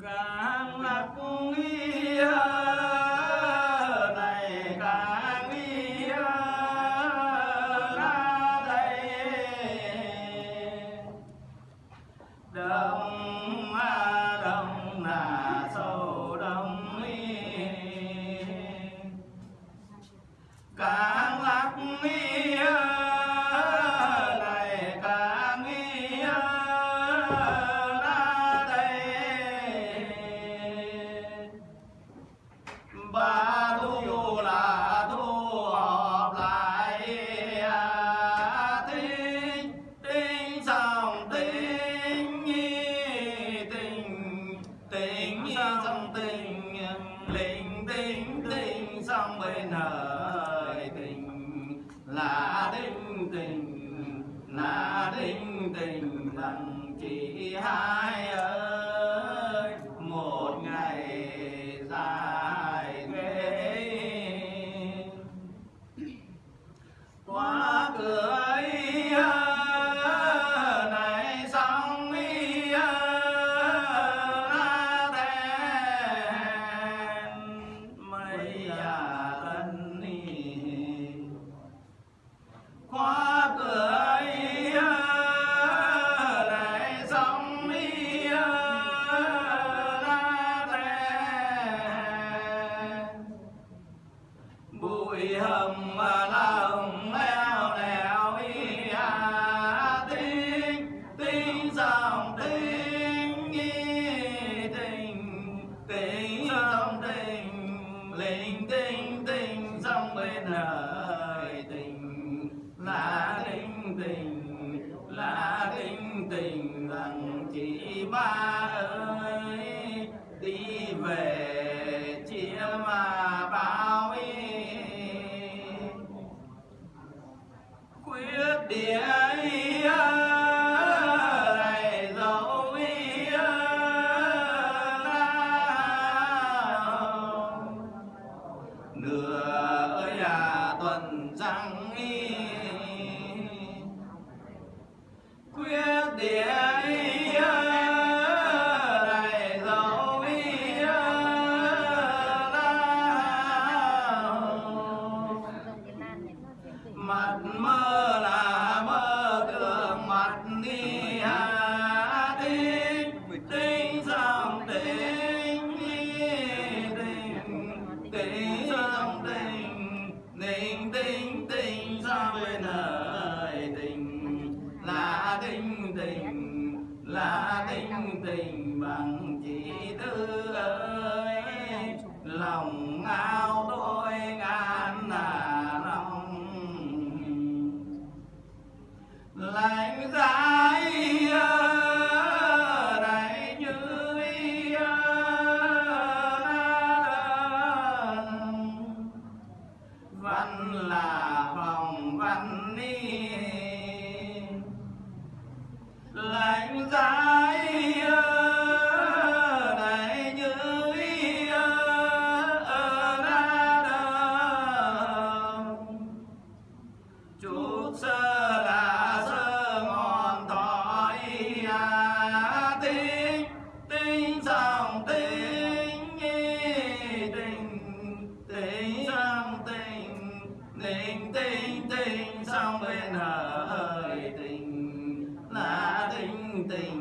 tukang laku sông bên đời tình. Là tình tình, là tình tình lần chỉ hai ơi. Một ngày dài thế quá cửa ba ơi, đi về chia mà bao y quyết địa nửa ơi tuần răng y. Quyết địa mặt mơ là mơ thường mặt ni hà tinh tinh dòng tinh tinh tinh dòng tinh tinh tinh tinh ra bên đời tình. Là tinh tình, là tinh tình bằng chỉ tư ơi. Lòng vai mudar. tem.